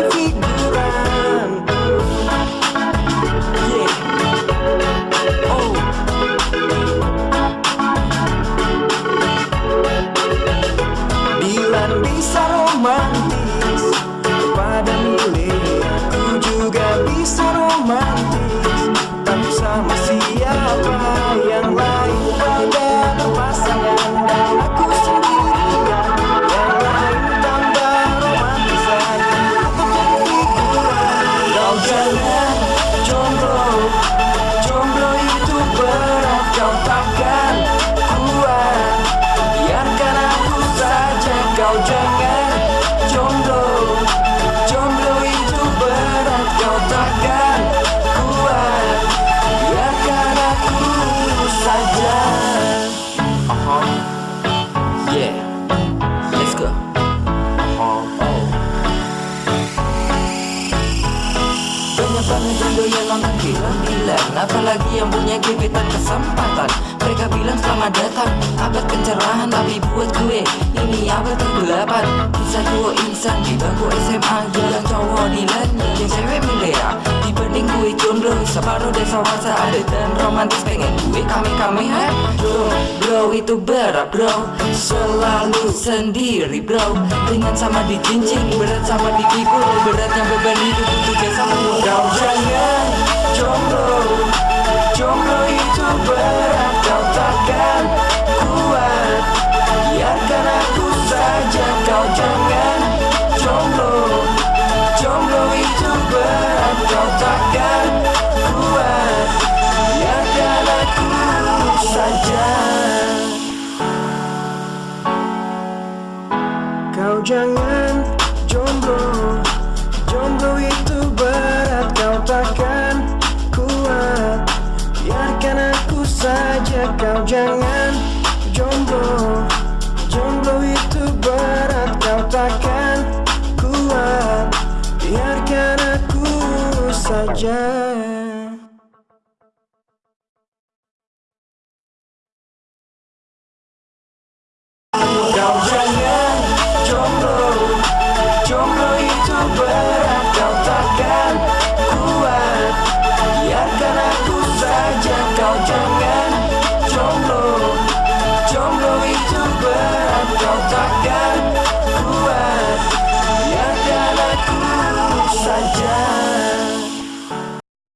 Oh. romantis Kepada milik Aku juga bisa romantis. Punya gebetan kesempatan? Mereka bilang selamat datang Abad pencerahan tapi buat gue Ini abad kegelapan. Kisah dua insan di bangku SMA Yang cowok nilai yang cewek milea. Dibanding gue jomblo Separuh desa wasa ada dan romantis. Pengen gue kami-kami ha Bro, bro itu berat bro. Selalu sendiri bro. Dengan sama dijinjing Berat sama dipikul Beratnya beban hidup Kau jangan jomblo. Jomblo itu berat Kau takkan kuat. Biarkan aku saja Kau jangan jomblo. Jomblo itu berat Kau takkan kuat. Biarkan aku saja